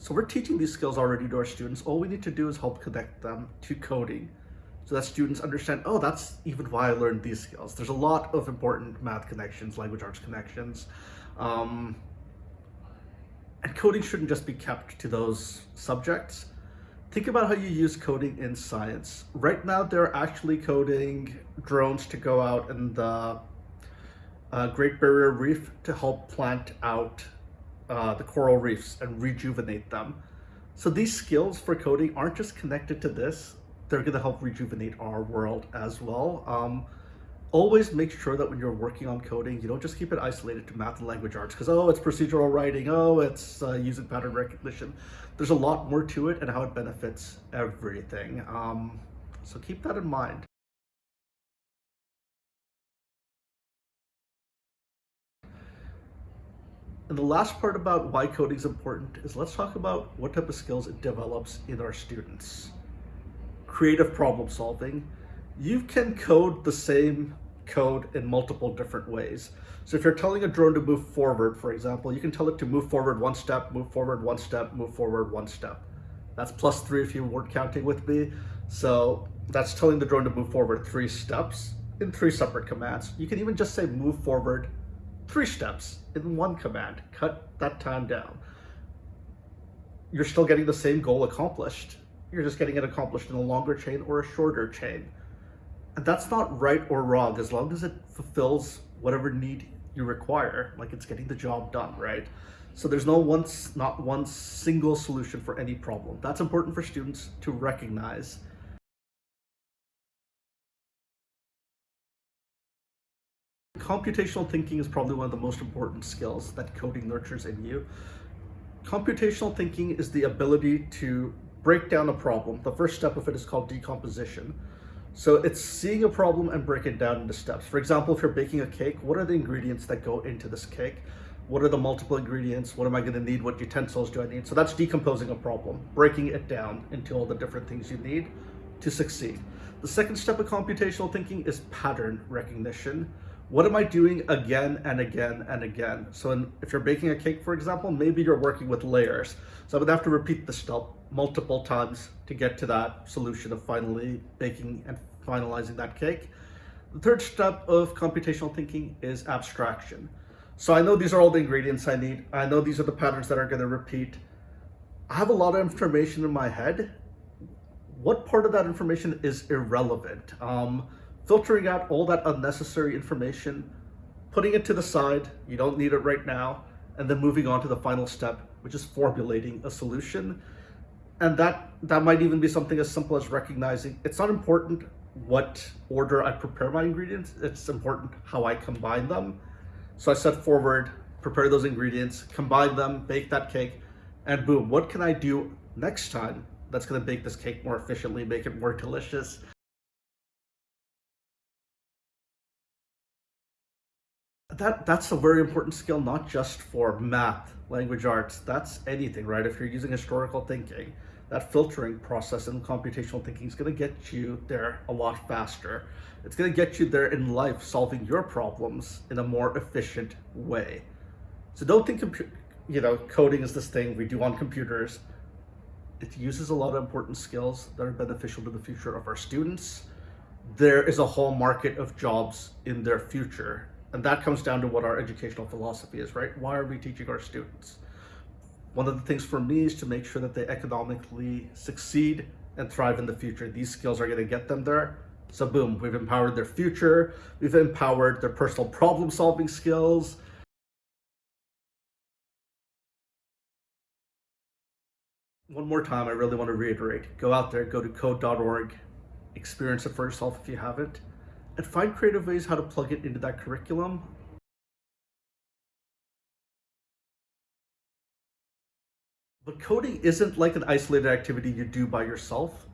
So we're teaching these skills already to our students. All we need to do is help connect them to coding so that students understand, oh, that's even why I learned these skills. There's a lot of important math connections, language arts connections. Um, and coding shouldn't just be kept to those subjects. Think about how you use coding in science. Right now, they're actually coding drones to go out in the uh, Great Barrier Reef to help plant out uh, the coral reefs and rejuvenate them. So these skills for coding aren't just connected to this, they're going to help rejuvenate our world as well. Um, always make sure that when you're working on coding, you don't just keep it isolated to math and language arts because, oh, it's procedural writing, oh, it's uh, using pattern recognition. There's a lot more to it and how it benefits everything. Um, so keep that in mind. And the last part about why coding is important is let's talk about what type of skills it develops in our students creative problem solving, you can code the same code in multiple different ways. So if you're telling a drone to move forward, for example, you can tell it to move forward one step, move forward one step, move forward one step. That's plus three if you weren't counting with me. So that's telling the drone to move forward three steps in three separate commands. You can even just say move forward three steps in one command. Cut that time down. You're still getting the same goal accomplished you're just getting it accomplished in a longer chain or a shorter chain. And that's not right or wrong as long as it fulfills whatever need you require, like it's getting the job done, right? So there's no one, not one single solution for any problem. That's important for students to recognize. Computational thinking is probably one of the most important skills that coding nurtures in you. Computational thinking is the ability to break down a problem. The first step of it is called decomposition. So it's seeing a problem and break it down into steps. For example, if you're baking a cake, what are the ingredients that go into this cake? What are the multiple ingredients? What am I gonna need? What utensils do I need? So that's decomposing a problem, breaking it down into all the different things you need to succeed. The second step of computational thinking is pattern recognition. What am I doing again and again and again? So in, if you're baking a cake, for example, maybe you're working with layers. So I would have to repeat the step multiple times to get to that solution of finally baking and finalizing that cake. The third step of computational thinking is abstraction. So I know these are all the ingredients I need. I know these are the patterns that are going to repeat. I have a lot of information in my head. What part of that information is irrelevant? Um, filtering out all that unnecessary information, putting it to the side, you don't need it right now, and then moving on to the final step, which is formulating a solution and that that might even be something as simple as recognizing it's not important what order I prepare my ingredients, it's important how I combine them. So I set forward, prepare those ingredients, combine them, bake that cake, and boom, what can I do next time that's gonna bake this cake more efficiently, make it more delicious? That, that's a very important skill, not just for math, language arts, that's anything, right? If you're using historical thinking, that filtering process and computational thinking is going to get you there a lot faster. It's going to get you there in life solving your problems in a more efficient way. So don't think you know coding is this thing we do on computers. It uses a lot of important skills that are beneficial to the future of our students. There is a whole market of jobs in their future. And that comes down to what our educational philosophy is, right? Why are we teaching our students? One of the things for me is to make sure that they economically succeed and thrive in the future. These skills are going to get them there. So boom, we've empowered their future. We've empowered their personal problem solving skills. One more time, I really want to reiterate, go out there, go to code.org, experience it for yourself if you haven't, and find creative ways how to plug it into that curriculum But coding isn't like an isolated activity you do by yourself.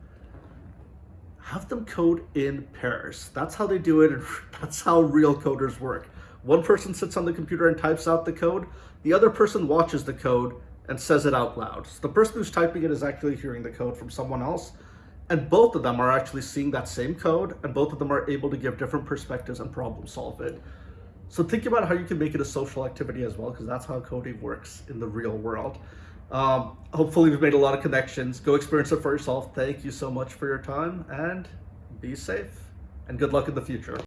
Have them code in pairs. That's how they do it, and that's how real coders work. One person sits on the computer and types out the code. The other person watches the code and says it out loud. So the person who's typing it is actually hearing the code from someone else. And both of them are actually seeing that same code, and both of them are able to give different perspectives and problem solve it. So think about how you can make it a social activity as well, because that's how coding works in the real world. Um, hopefully, we've made a lot of connections. Go experience it for yourself. Thank you so much for your time and be safe. And good luck in the future.